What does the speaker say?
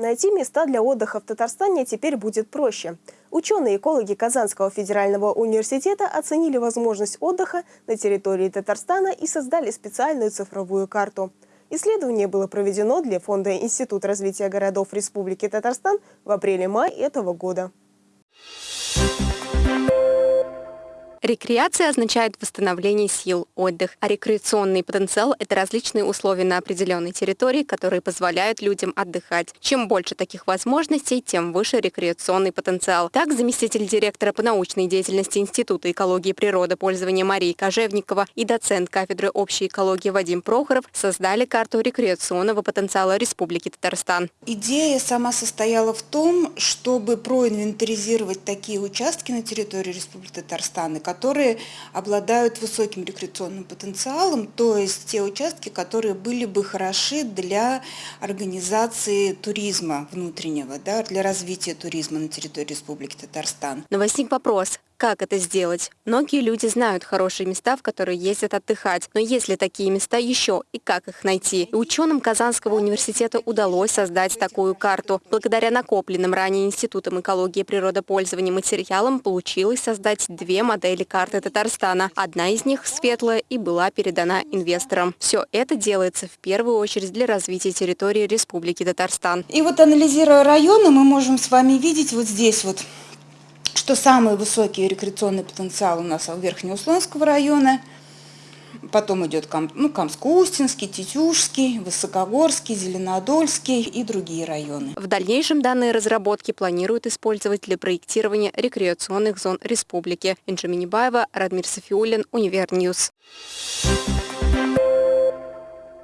Найти места для отдыха в Татарстане теперь будет проще. Ученые-экологи Казанского федерального университета оценили возможность отдыха на территории Татарстана и создали специальную цифровую карту. Исследование было проведено для Фонда Институт развития городов Республики Татарстан в апреле-мае этого года. Рекреация означает восстановление сил, отдых, а рекреационный потенциал – это различные условия на определенной территории, которые позволяют людям отдыхать. Чем больше таких возможностей, тем выше рекреационный потенциал. Так, заместитель директора по научной деятельности Института экологии и природопользования Марии Кожевникова и доцент кафедры общей экологии Вадим Прохоров создали карту рекреационного потенциала Республики Татарстан. Идея сама состояла в том, чтобы проинвентаризировать такие участки на территории Республики Татарстан, которые обладают высоким рекреационным потенциалом, то есть те участки, которые были бы хороши для организации туризма внутреннего, да, для развития туризма на территории Республики Татарстан. Но возник вопрос, как это сделать? Многие люди знают хорошие места, в которые ездят отдыхать. Но есть ли такие места еще и как их найти? И ученым Казанского университета удалось создать такую карту. Благодаря накопленным ранее Институтом экологии и природопользования материалам получилось создать две модели карты Татарстана. Одна из них светлая и была передана инвесторам. Все это делается в первую очередь для развития территории Республики Татарстан. И вот анализируя районы, мы можем с вами видеть вот здесь вот что самый высокий рекреационный потенциал у нас у Верхнеуслонского района, потом идет ну, Камско-Устинский, Тетюшский, Высокогорский, Зеленодольский и другие районы. В дальнейшем данные разработки планируют использовать для проектирования рекреационных зон республики. Инжа Минибаева, Радмир Софиулин, Универ News. Thank.